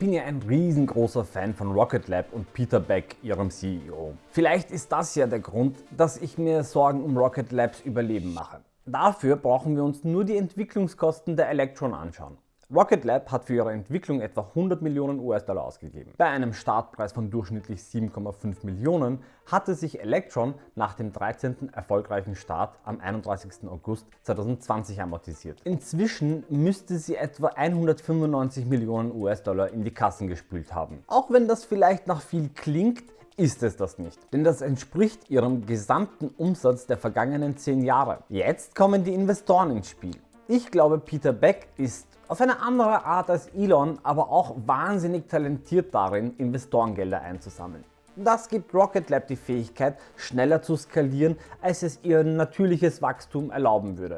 bin ja ein riesengroßer Fan von Rocket Lab und Peter Beck, ihrem CEO. Vielleicht ist das ja der Grund, dass ich mir Sorgen um Rocket Labs Überleben mache. Dafür brauchen wir uns nur die Entwicklungskosten der Electron anschauen. Rocket Lab hat für ihre Entwicklung etwa 100 Millionen US-Dollar ausgegeben. Bei einem Startpreis von durchschnittlich 7,5 Millionen hatte sich Electron nach dem 13. erfolgreichen Start am 31. August 2020 amortisiert. Inzwischen müsste sie etwa 195 Millionen US-Dollar in die Kassen gespült haben. Auch wenn das vielleicht nach viel klingt, ist es das nicht, denn das entspricht ihrem gesamten Umsatz der vergangenen 10 Jahre. Jetzt kommen die Investoren ins Spiel. Ich glaube Peter Beck ist auf eine andere Art als Elon, aber auch wahnsinnig talentiert darin, Investorengelder einzusammeln. Das gibt Rocket Lab die Fähigkeit, schneller zu skalieren, als es ihr natürliches Wachstum erlauben würde.